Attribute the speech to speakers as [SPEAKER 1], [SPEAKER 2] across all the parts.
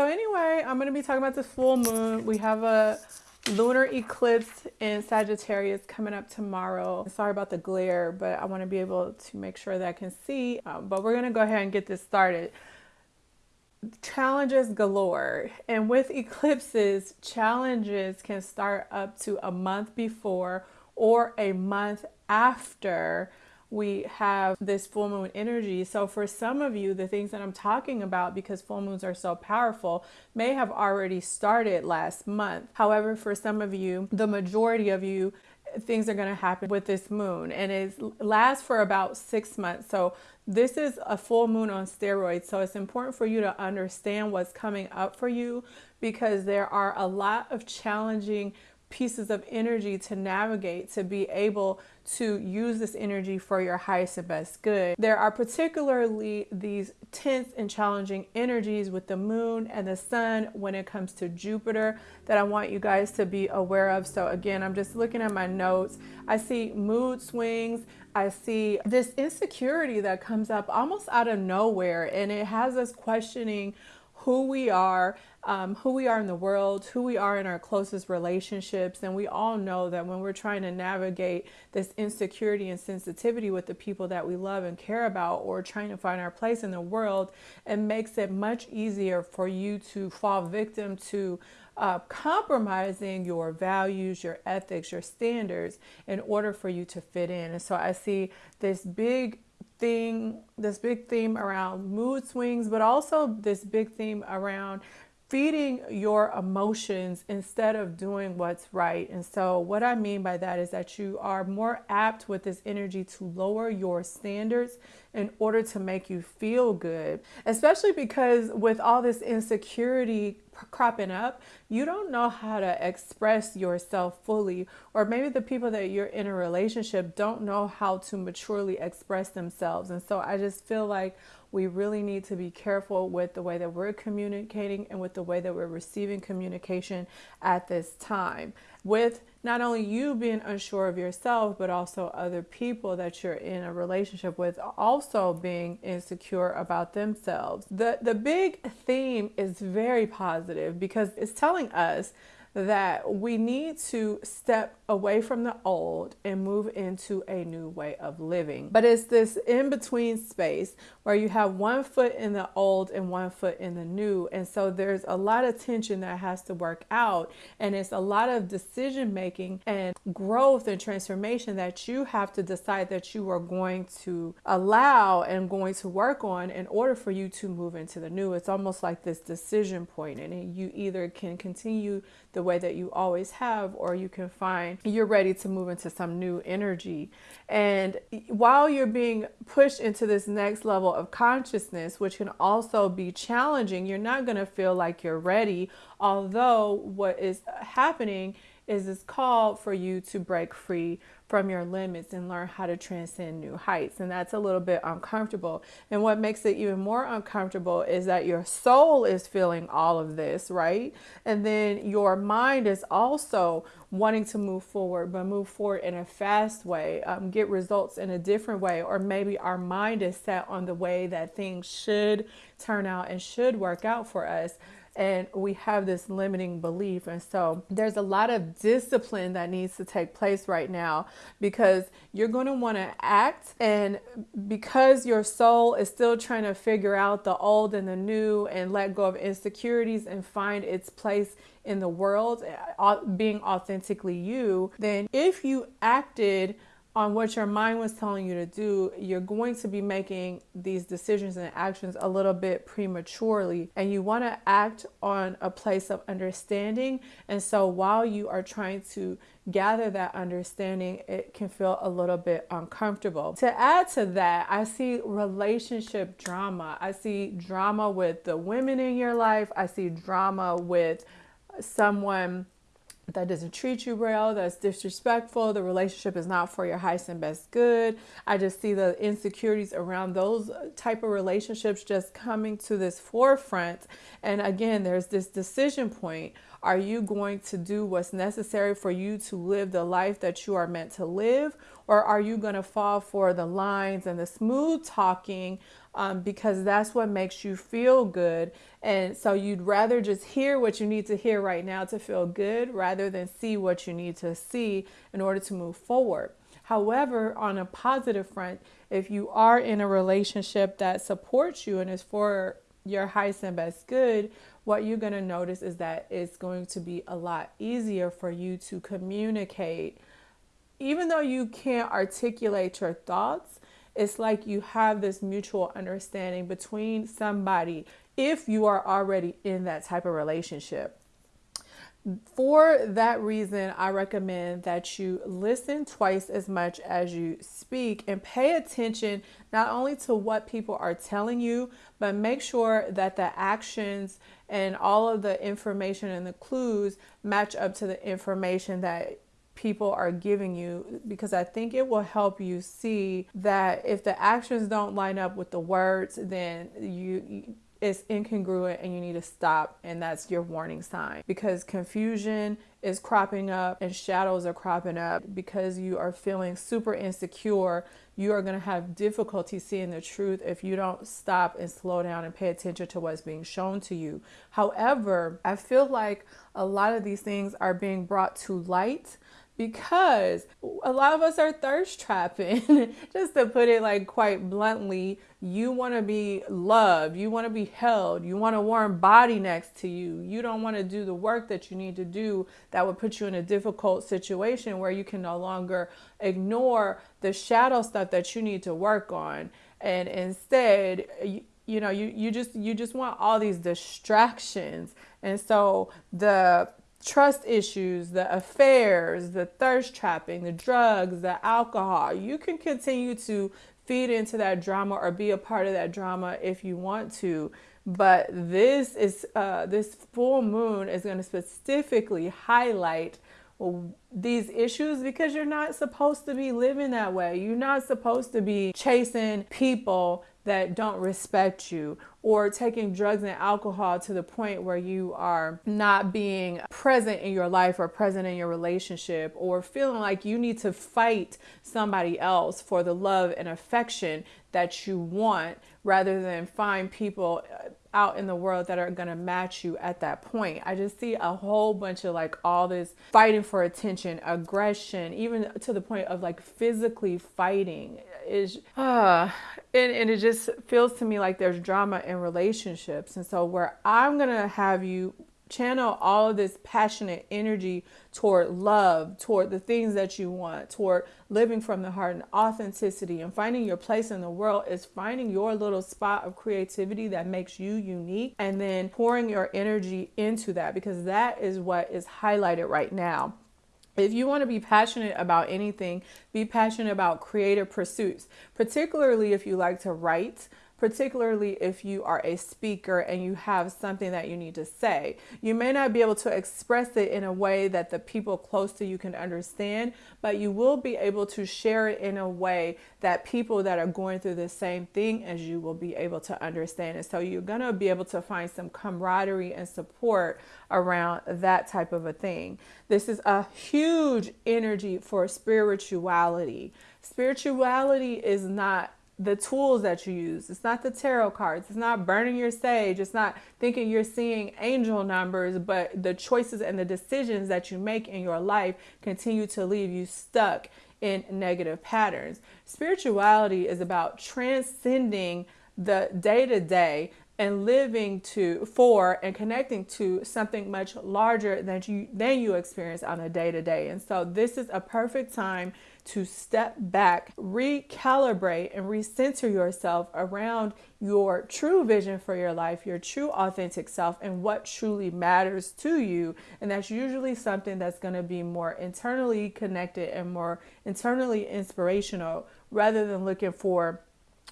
[SPEAKER 1] so anyway, I'm going to be talking about this full moon. We have a lunar eclipse in Sagittarius coming up tomorrow. Sorry about the glare, but I want to be able to make sure that I can see. Um, but we're going to go ahead and get this started. Challenges galore. And with eclipses, challenges can start up to a month before or a month after we have this full moon energy. So for some of you, the things that I'm talking about, because full moons are so powerful, may have already started last month. However, for some of you, the majority of you, things are going to happen with this moon and it lasts for about six months. So this is a full moon on steroids. So it's important for you to understand what's coming up for you because there are a lot of challenging pieces of energy to navigate to be able to use this energy for your highest and best good. There are particularly these tense and challenging energies with the moon and the sun when it comes to Jupiter that I want you guys to be aware of. So again, I'm just looking at my notes. I see mood swings. I see this insecurity that comes up almost out of nowhere and it has us questioning who we are, um, who we are in the world, who we are in our closest relationships. And we all know that when we're trying to navigate this insecurity and sensitivity with the people that we love and care about, or trying to find our place in the world, it makes it much easier for you to fall victim to uh, compromising your values, your ethics, your standards in order for you to fit in. And so I see this big thing, this big theme around mood swings, but also this big theme around feeding your emotions instead of doing what's right. And so, what I mean by that is that you are more apt with this energy to lower your standards in order to make you feel good, especially because with all this insecurity cropping up, you don't know how to express yourself fully, or maybe the people that you're in a relationship don't know how to maturely express themselves. And so, I just feel like we really need to be careful with the way that we're communicating and with the way that we're receiving communication at this time. With not only you being unsure of yourself, but also other people that you're in a relationship with also being insecure about themselves. The, the big theme is very positive because it's telling us that we need to step away from the old and move into a new way of living. But it's this in between space where you have one foot in the old and one foot in the new. And so there's a lot of tension that has to work out. And it's a lot of decision making and growth and transformation that you have to decide that you are going to allow and going to work on in order for you to move into the new. It's almost like this decision point, and you either can continue the way that you always have, or you can find you're ready to move into some new energy. And while you're being pushed into this next level of consciousness, which can also be challenging, you're not going to feel like you're ready. Although, what is happening is this call for you to break free from your limits and learn how to transcend new heights. And that's a little bit uncomfortable. And what makes it even more uncomfortable is that your soul is feeling all of this, right? And then your mind is also wanting to move forward, but move forward in a fast way, um, get results in a different way. Or maybe our mind is set on the way that things should turn out and should work out for us and we have this limiting belief. And so there's a lot of discipline that needs to take place right now because you're going to want to act. And because your soul is still trying to figure out the old and the new and let go of insecurities and find its place in the world, uh, being authentically you, then if you acted on what your mind was telling you to do, you're going to be making these decisions and actions a little bit prematurely. And you want to act on a place of understanding. And so while you are trying to gather that understanding, it can feel a little bit uncomfortable. To add to that, I see relationship drama. I see drama with the women in your life, I see drama with someone that doesn't treat you well, that's disrespectful, the relationship is not for your highest and best good. I just see the insecurities around those type of relationships just coming to this forefront. And again, there's this decision point. Are you going to do what's necessary for you to live the life that you are meant to live? Or are you going to fall for the lines and the smooth talking um, because that's what makes you feel good. And so you'd rather just hear what you need to hear right now to feel good rather than see what you need to see in order to move forward. However, on a positive front, if you are in a relationship that supports you and is for your highest and best good, what you're going to notice is that it's going to be a lot easier for you to communicate. Even though you can't articulate your thoughts, it's like you have this mutual understanding between somebody if you are already in that type of relationship. For that reason, I recommend that you listen twice as much as you speak and pay attention not only to what people are telling you, but make sure that the actions and all of the information and the clues match up to the information that people are giving you because I think it will help you see that if the actions don't line up with the words, then you it's incongruent and you need to stop and that's your warning sign. Because confusion is cropping up and shadows are cropping up. Because you are feeling super insecure you are going to have difficulty seeing the truth if you don't stop and slow down and pay attention to what's being shown to you. However i feel like a lot of these things are being brought to light because a lot of us are thirst trapping. Just to put it like quite bluntly, you want to be loved, you want to be held, you want a warm body next to you. You don't want to do the work that you need to do that would put you in a difficult situation where you can no longer ignore the shadow stuff that you need to work on. And instead, you, you know, you, you just you just want all these distractions. And so the trust issues, the affairs, the thirst trapping, the drugs, the alcohol. You can continue to feed into that drama or be a part of that drama if you want to. But this is uh, this full moon is going to specifically highlight these issues because you're not supposed to be living that way. You're not supposed to be chasing people that don't respect you or taking drugs and alcohol to the point where you are not being present in your life or present in your relationship or feeling like you need to fight somebody else for the love and affection that you want rather than find people out in the world that are to match you at that point. I just see a whole bunch of like all this fighting for attention, aggression, even to the point of like physically fighting is uh and, and it just feels to me like there's drama in relationships. And so where I'm to have you channel all of this passionate energy toward love, toward the things that you want, toward living from the heart and authenticity and finding your place in the world is finding your little spot of creativity that makes you unique and then pouring your energy into that because that is what is highlighted right now. If you want to be passionate about anything, be passionate about creative pursuits, particularly if you like to write, particularly if you are a speaker and you have something that you need to say. You may not be able to express it in a way that the people close to you can understand, but you will be able to share it in a way that people that are going through the same thing as you will be able to understand it. So you're going to be able to find some camaraderie and support around that type of a thing. This is a huge energy for spirituality. Spirituality is not the tools that you use. It's not the tarot cards. It's not burning your sage. It's not thinking you're seeing angel numbers, but the choices and the decisions that you make in your life continue to leave you stuck in negative patterns. Spirituality is about transcending the day to day and living to for and connecting to something much larger than you than you experience on a day to day. And so this is a perfect time to step back, recalibrate, and recenter yourself around your true vision for your life, your true authentic self, and what truly matters to you. And that's usually something that's going to be more internally connected and more internally inspirational rather than looking for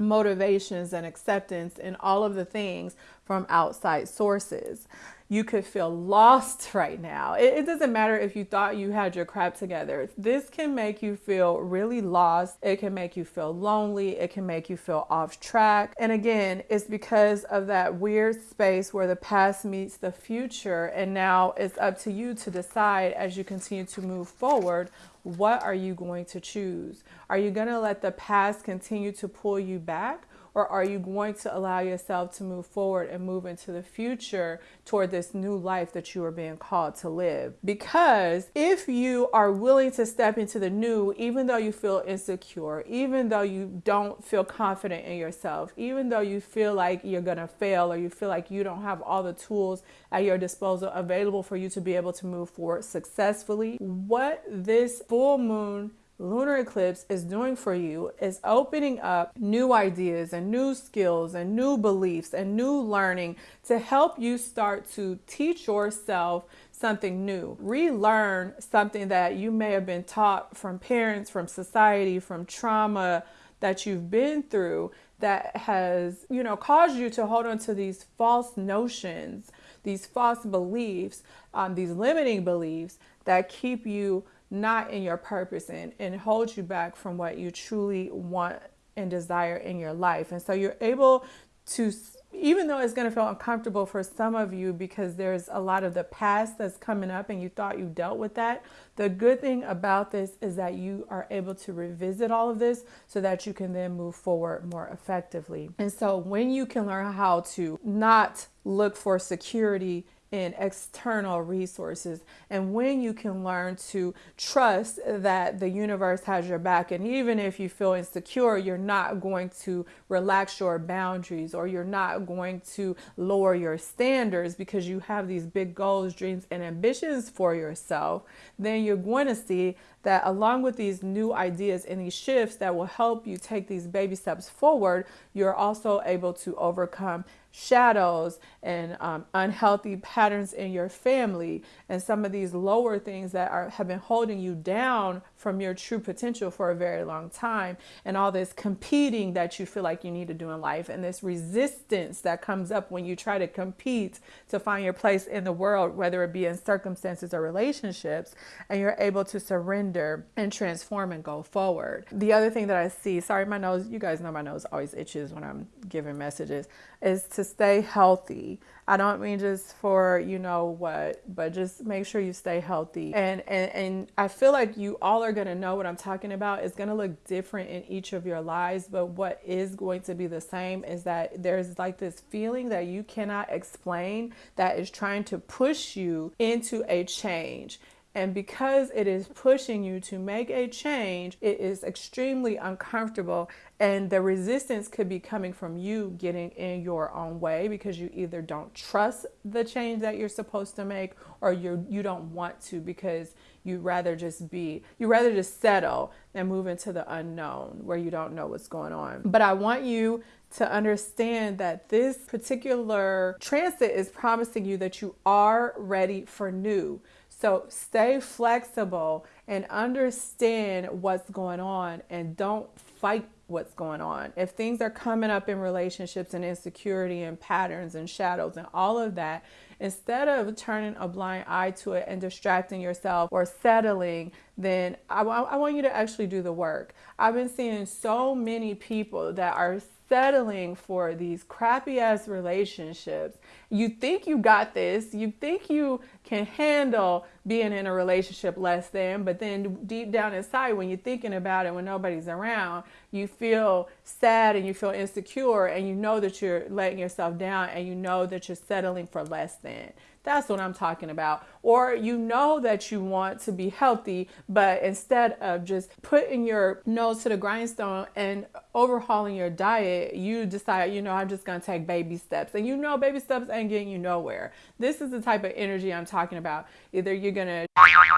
[SPEAKER 1] motivations and acceptance and all of the things from outside sources you could feel lost right now. It, it, doesn't matter if you thought you had your crap together. This can make you feel really lost. It can make you feel lonely. It can make you feel off track. And again, it's because of that weird space where the past meets the future. And now it's up to you to decide as you continue to move forward what are you going to choose? Are you going to let the past continue to pull you back? Or are you going to allow yourself to move forward and move into the future toward this new life that you are being called to live? Because if you are willing to step into the new, even though you feel insecure, even though you don't feel confident in yourself, even though you feel like you're going to fail or you feel like you don't have all the tools at your disposal available for you to be able to move forward successfully, what this full moon lunar eclipse is doing for you is opening up new ideas and new skills and new beliefs and new learning to help you start to teach yourself something new, relearn something that you may have been taught from parents, from society, from trauma that you've been through that has, you know, caused you to hold on to these false notions, these false beliefs, um, these limiting beliefs that keep you not in your purpose and, and hold you back from what you truly want and desire in your life. And so you're able to, even though it's going to feel uncomfortable for some of you because there's a lot of the past that's coming up and you thought you dealt with that, the good thing about this is that you are able to revisit all of this so that you can then move forward more effectively. And so when you can learn how to not look for security in external resources. And when you can learn to trust that the universe has your back and even if you feel insecure you're not going to relax your boundaries or you're not going to lower your standards because you have these big goals dreams and ambitions for yourself then you're going to see that along with these new ideas and these shifts that will help you take these baby steps forward you're also able to overcome shadows and um, unhealthy patterns in your family and some of these lower things that are have been holding you down from your true potential for a very long time and all this competing that you feel like you need to do in life and this resistance that comes up when you try to compete to find your place in the world whether it be in circumstances or relationships and you're able to surrender and transform and go forward the other thing that i see sorry my nose you guys know my nose always itches when i'm giving messages is to stay healthy. I don't mean just for you know what, but just make sure you stay healthy. And and and I feel like you all are gonna know what I'm talking about. It's gonna look different in each of your lives, but what is going to be the same is that there's like this feeling that you cannot explain that is trying to push you into a change. And because it is pushing you to make a change, it is extremely uncomfortable. And the resistance could be coming from you getting in your own way because you either don't trust the change that you're supposed to make or you you don't want to because you'd rather just be you'd rather just settle and move into the unknown where you don't know what's going on. But I want you to understand that this particular transit is promising you that you are ready for new. So stay flexible and understand what's going on and don't fight what's going on. If things are coming up in relationships and insecurity and patterns and shadows and all of that, instead of turning a blind eye to it and distracting yourself or settling, then I, I want you to actually do the work. I've been seeing so many people that are settling for these crappy ass relationships. You think you got this, you think you can handle being in a relationship less than, but then deep down inside, when you're thinking about it when nobody's around, you feel sad and you feel insecure and you know that you're letting yourself down and you know that you're settling for less than. That's what I'm talking about. Or you know that you want to be healthy, but instead of just putting your nose to the grindstone and overhauling your diet, you decide, you know, I'm just going to take baby steps. And you know, baby steps ain't getting you nowhere. This is the type of energy I'm talking about. Either you're going to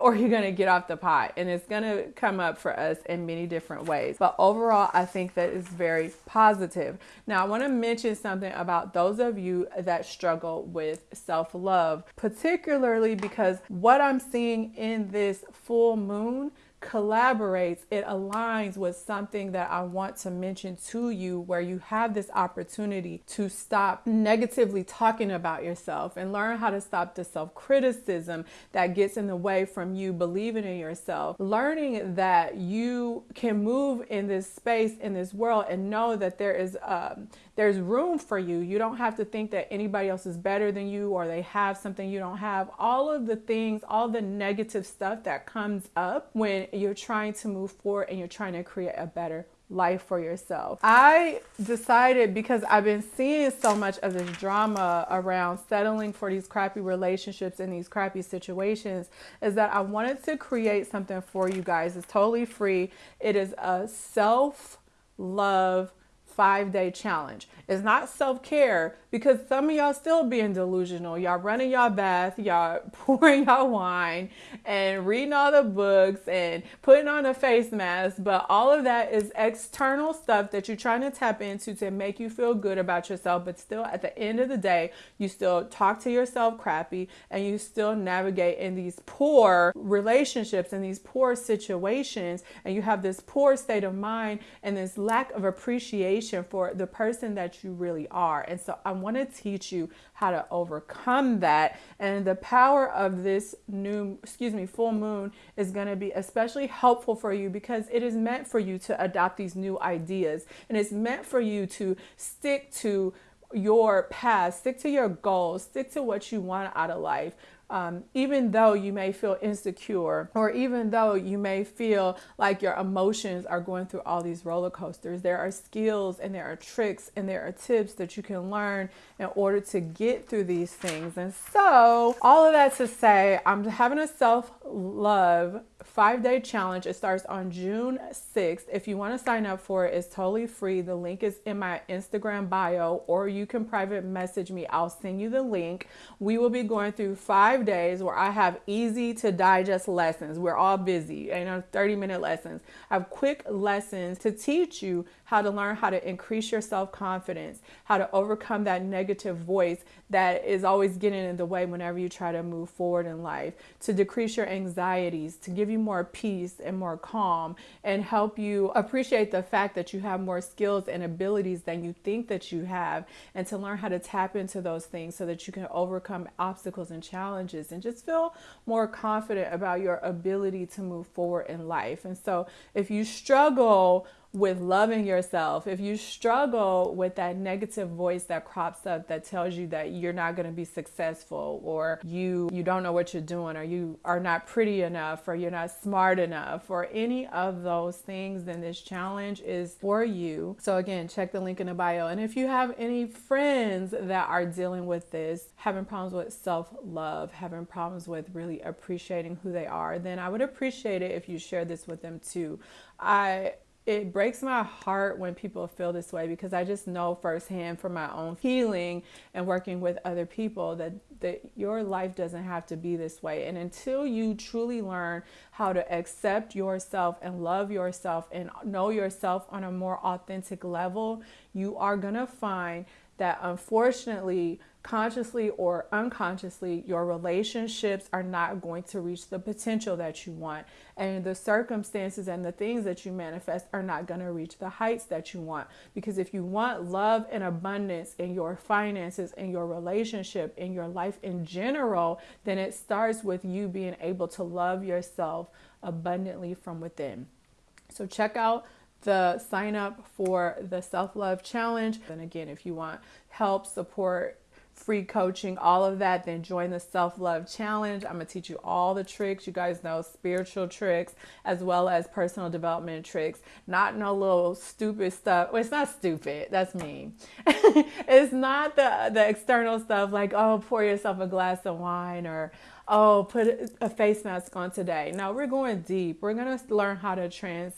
[SPEAKER 1] or you're going to get off the pot. And it's going to come up for us in many different ways. But overall, I think that is very positive. Now, I want to mention something about those of you that struggle with self love, particularly because what I'm seeing in this full moon collaborates, it aligns with something that I want to mention to you where you have this opportunity to stop negatively talking about yourself and learn how to stop the self criticism that gets in the way from you believing in yourself. Learning that you can move in this space, in this world, and know that there is um, there's room for you. You don't have to think that anybody else is better than you or they have something you don't have. All of the things, all the negative stuff that comes up when you're trying to move forward and you're trying to create a better life for yourself. I decided because I've been seeing so much of this drama around settling for these crappy relationships and these crappy situations is that I wanted to create something for you guys. It's totally free. It is a self love five day challenge. It's not self care because some of y'all still being delusional. Y'all running y'all bath, y'all pouring y'all wine and reading all the books and putting on a face mask. But all of that is external stuff that you're trying to tap into to make you feel good about yourself. But still, at the end of the day, you still talk to yourself crappy and you still navigate in these poor relationships and these poor situations. And you have this poor state of mind and this lack of appreciation appreciation for the person that you really are. And so I want to teach you how to overcome that. And the power of this new, excuse me, full moon is going to be especially helpful for you because it is meant for you to adopt these new ideas and it's meant for you to stick to your path, stick to your goals, stick to what you want out of life um, even though you may feel insecure or even though you may feel like your emotions are going through all these roller coasters, there are skills and there are tricks and there are tips that you can learn in order to get through these things. And so, all of that to say, I'm having a self love five day challenge. It starts on June 6th. If you want to sign up for it, it's totally free. The link is in my Instagram bio, or you can private message me. I'll send you the link. We will be going through five days where I have easy to digest lessons. We're all busy, you know, 30 minute lessons. I have quick lessons to teach you how to learn how to increase your self confidence, how to overcome that negative voice that is always getting in the way whenever you try to move forward in life, to decrease your anxieties, to give you more peace and more calm, and help you appreciate the fact that you have more skills and abilities than you think that you have, and to learn how to tap into those things so that you can overcome obstacles and challenges and just feel more confident about your ability to move forward in life. And so, if you struggle, with loving yourself, if you struggle with that negative voice that crops up that tells you that you're not going to be successful or you you don't know what you're doing or you are not pretty enough or you're not smart enough or any of those things, then this challenge is for you. So again, check the link in the bio. And if you have any friends that are dealing with this, having problems with self-love, having problems with really appreciating who they are, then I would appreciate it if you share this with them too. I it breaks my heart when people feel this way because I just know firsthand from my own healing and working with other people that, that your life doesn't have to be this way. And until you truly learn how to accept yourself and love yourself and know yourself on a more authentic level, you are going to find that unfortunately consciously or unconsciously, your relationships are not going to reach the potential that you want. And the circumstances and the things that you manifest are not going to reach the heights that you want. Because if you want love and abundance in your finances, in your relationship, in your life in general, then it starts with you being able to love yourself abundantly from within. So check out the sign up for the self love challenge. And again, if you want help, support, free coaching, all of that, then join the self love challenge. I'm gonna teach you all the tricks. You guys know spiritual tricks as well as personal development tricks. Not no little stupid stuff. Well, it's not stupid. That's me. it's not the the external stuff like oh pour yourself a glass of wine or oh put a face mask on today. No, we're going deep. We're gonna learn how to trans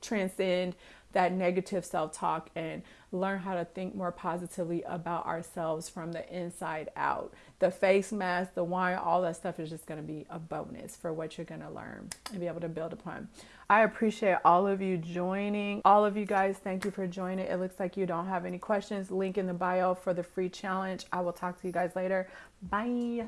[SPEAKER 1] transcend that negative self talk and learn how to think more positively about ourselves from the inside out. The face mask, the wine, all that stuff is just going to be a bonus for what you're going to learn and be able to build upon. I appreciate all of you joining. All of you guys, thank you for joining. It looks like you don't have any questions. Link in the bio for the free challenge. I will talk to you guys later. Bye.